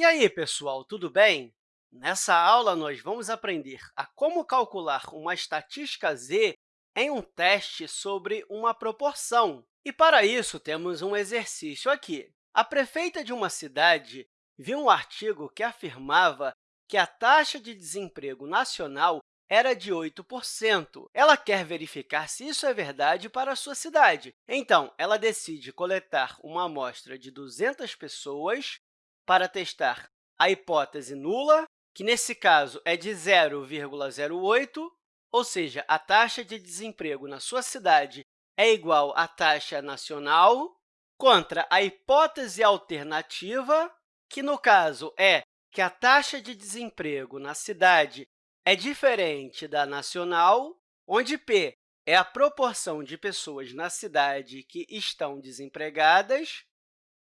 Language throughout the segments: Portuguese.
E aí, pessoal, tudo bem? Nessa aula, nós vamos aprender a como calcular uma estatística z em um teste sobre uma proporção. E, para isso, temos um exercício aqui. A prefeita de uma cidade viu um artigo que afirmava que a taxa de desemprego nacional era de 8%. Ela quer verificar se isso é verdade para a sua cidade. Então, ela decide coletar uma amostra de 200 pessoas para testar a hipótese nula, que, nesse caso, é de 0,08, ou seja, a taxa de desemprego na sua cidade é igual à taxa nacional, contra a hipótese alternativa, que, no caso, é que a taxa de desemprego na cidade é diferente da nacional, onde P é a proporção de pessoas na cidade que estão desempregadas.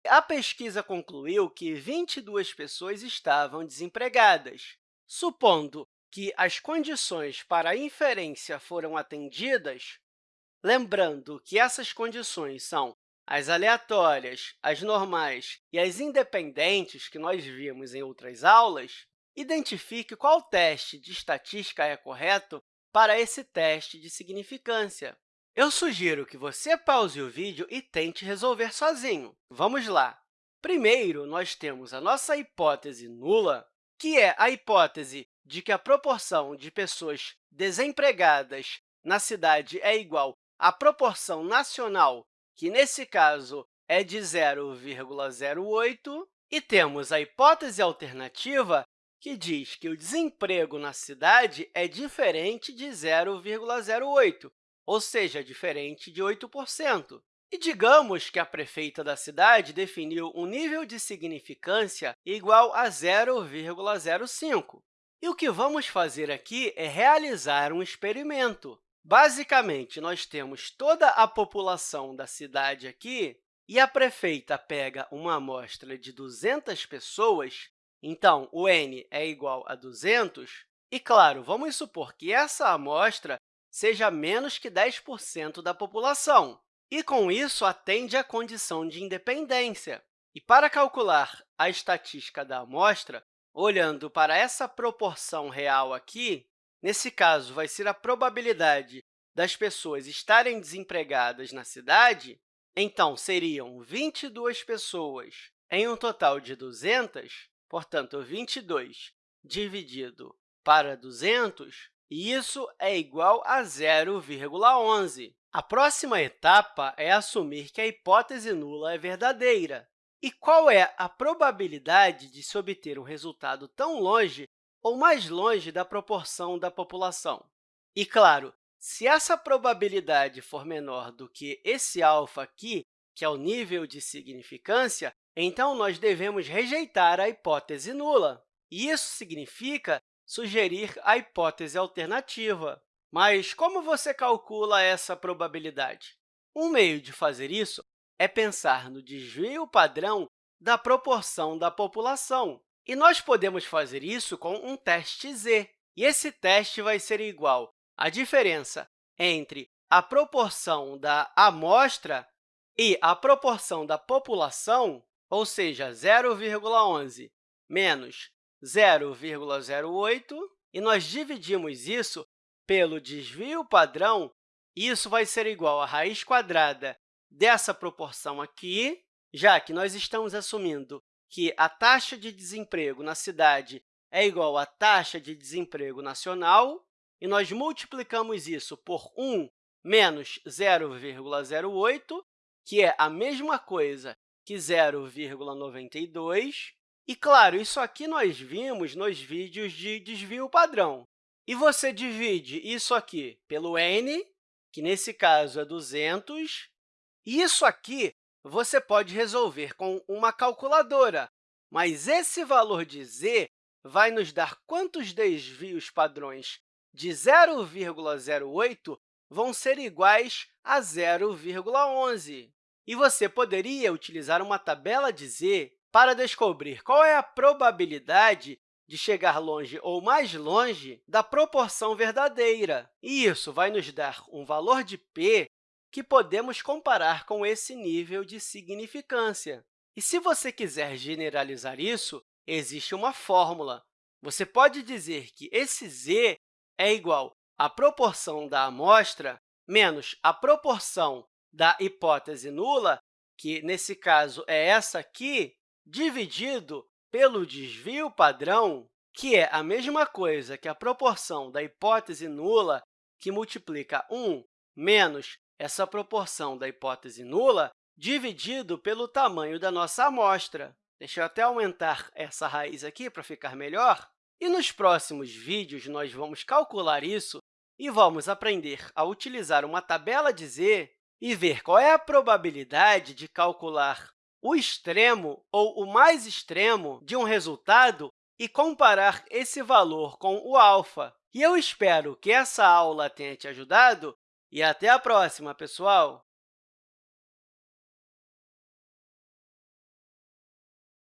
A pesquisa concluiu que 22 pessoas estavam desempregadas. Supondo que as condições para a inferência foram atendidas, lembrando que essas condições são as aleatórias, as normais e as independentes que nós vimos em outras aulas, Identifique qual teste de estatística é correto para esse teste de significância. Eu sugiro que você pause o vídeo e tente resolver sozinho. Vamos lá! Primeiro, nós temos a nossa hipótese nula, que é a hipótese de que a proporção de pessoas desempregadas na cidade é igual à proporção nacional, que, nesse caso, é de 0,08, e temos a hipótese alternativa, que diz que o desemprego na cidade é diferente de 0,08, ou seja, diferente de 8%. E digamos que a prefeita da cidade definiu um nível de significância igual a 0,05. E o que vamos fazer aqui é realizar um experimento. Basicamente, nós temos toda a população da cidade aqui, e a prefeita pega uma amostra de 200 pessoas então, o n é igual a 200, e, claro, vamos supor que essa amostra seja menos que 10% da população, e, com isso, atende à condição de independência. E, para calcular a estatística da amostra, olhando para essa proporção real aqui, nesse caso, vai ser a probabilidade das pessoas estarem desempregadas na cidade, então, seriam 22 pessoas em um total de 200, Portanto, 22 dividido para 200, isso é igual a 0,11. A próxima etapa é assumir que a hipótese nula é verdadeira. E qual é a probabilidade de se obter um resultado tão longe ou mais longe da proporção da população? E, claro, se essa probabilidade for menor do que esse alfa aqui, que é o nível de significância, então, nós devemos rejeitar a hipótese nula. Isso significa sugerir a hipótese alternativa. Mas como você calcula essa probabilidade? Um meio de fazer isso é pensar no desvio padrão da proporção da população. E nós podemos fazer isso com um teste z. E esse teste vai ser igual à diferença entre a proporção da amostra e a proporção da população ou seja, 0,11 menos 0,08, e nós dividimos isso pelo desvio padrão, isso vai ser igual à raiz quadrada dessa proporção aqui, já que nós estamos assumindo que a taxa de desemprego na cidade é igual à taxa de desemprego nacional, e nós multiplicamos isso por 1 menos 0,08, que é a mesma coisa que 0,92. E, claro, isso aqui nós vimos nos vídeos de desvio padrão. E você divide isso aqui pelo n, que nesse caso é 200, e isso aqui você pode resolver com uma calculadora, mas esse valor de z vai nos dar quantos desvios padrões de 0,08 vão ser iguais a 0,11. E você poderia utilizar uma tabela de z para descobrir qual é a probabilidade de chegar longe ou mais longe da proporção verdadeira. E isso vai nos dar um valor de p que podemos comparar com esse nível de significância. E se você quiser generalizar isso, existe uma fórmula. Você pode dizer que esse z é igual à proporção da amostra menos a proporção da hipótese nula, que, nesse caso, é essa aqui, dividido pelo desvio padrão, que é a mesma coisa que a proporção da hipótese nula, que multiplica 1 menos essa proporção da hipótese nula, dividido pelo tamanho da nossa amostra. Deixa eu até aumentar essa raiz aqui para ficar melhor. E nos próximos vídeos, nós vamos calcular isso e vamos aprender a utilizar uma tabela de z e ver qual é a probabilidade de calcular o extremo ou o mais extremo de um resultado e comparar esse valor com o alfa. E eu espero que essa aula tenha te ajudado e até a próxima, pessoal!